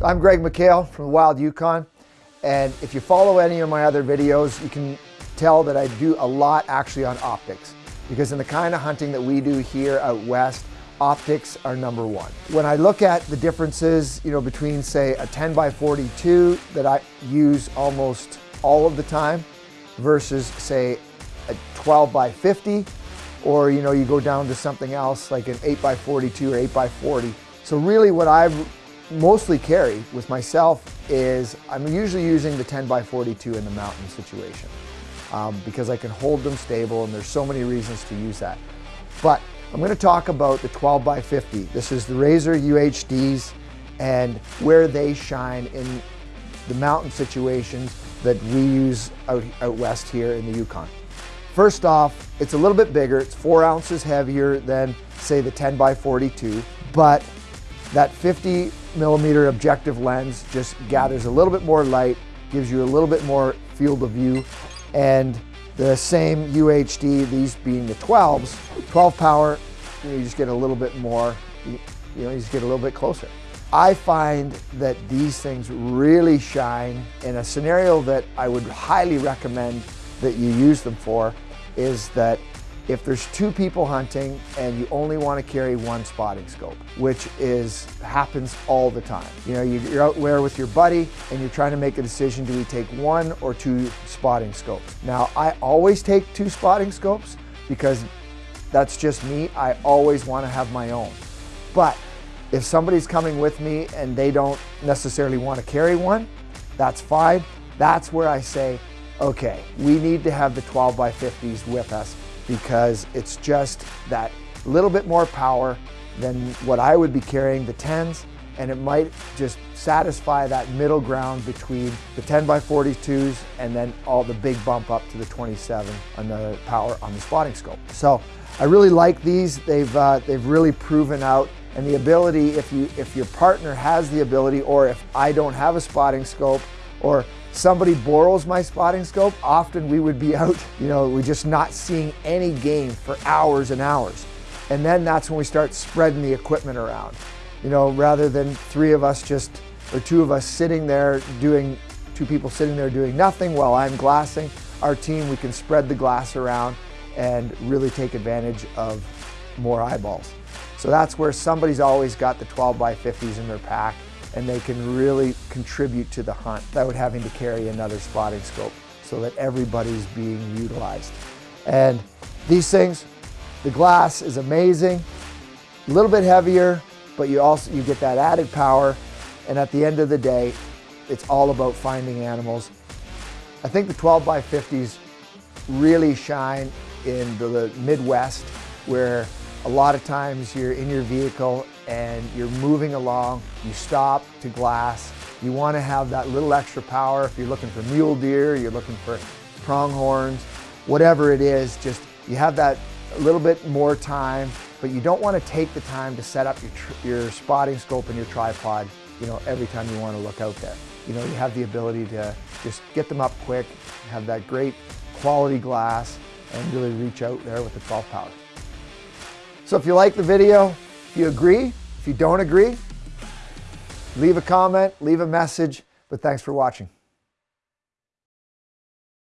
So I'm Greg McHale from the Wild Yukon. And if you follow any of my other videos, you can tell that I do a lot actually on optics. Because in the kind of hunting that we do here out west, optics are number one. When I look at the differences, you know, between say a 10 by 42 that I use almost all of the time versus say a 12 by 50, or you know, you go down to something else like an 8 by 42 or 8 by 40. So really what I've mostly carry with myself is I'm usually using the 10 by 42 in the mountain situation um, because I can hold them stable and there's so many reasons to use that. But I'm going to talk about the 12 by 50. This is the Razor UHDs and where they shine in the mountain situations that we use out, out west here in the Yukon. First off, it's a little bit bigger. It's four ounces heavier than say the 10 by 42, but that 50 millimeter objective lens just gathers a little bit more light, gives you a little bit more field of view, and the same UHD, these being the 12s, 12 power, you, know, you just get a little bit more, you, you know, you just get a little bit closer. I find that these things really shine in a scenario that I would highly recommend that you use them for is that if there's two people hunting and you only want to carry one spotting scope, which is happens all the time. You know, you're out there with your buddy and you're trying to make a decision, do we take one or two spotting scopes? Now, I always take two spotting scopes because that's just me. I always want to have my own. But if somebody's coming with me and they don't necessarily want to carry one, that's fine. That's where I say, okay, we need to have the 12 by 50s with us because it's just that little bit more power than what I would be carrying the 10s and it might just satisfy that middle ground between the 10 by 42s and then all the big bump up to the 27 on the power on the spotting scope. So I really like these. They've, uh, they've really proven out and the ability, if, you, if your partner has the ability or if I don't have a spotting scope or somebody borrows my spotting scope, often we would be out, you know, we're just not seeing any game for hours and hours. And then that's when we start spreading the equipment around. You know, rather than three of us just, or two of us sitting there doing, two people sitting there doing nothing while I'm glassing, our team, we can spread the glass around and really take advantage of more eyeballs. So that's where somebody's always got the 12 by 50s in their pack and they can really contribute to the hunt without having to carry another spotting scope so that everybody's being utilized. And these things, the glass is amazing, a little bit heavier, but you also you get that added power. And at the end of the day, it's all about finding animals. I think the 12 by 50s really shine in the Midwest where a lot of times you're in your vehicle and you're moving along, you stop to glass, you want to have that little extra power if you're looking for mule deer, you're looking for pronghorns, whatever it is, just you have that a little bit more time, but you don't want to take the time to set up your, your spotting scope and your tripod, you know, every time you want to look out there. You know, you have the ability to just get them up quick, have that great quality glass, and really reach out there with the 12 power. So if you like the video, if you agree, if you don't agree, leave a comment, leave a message, but thanks for watching.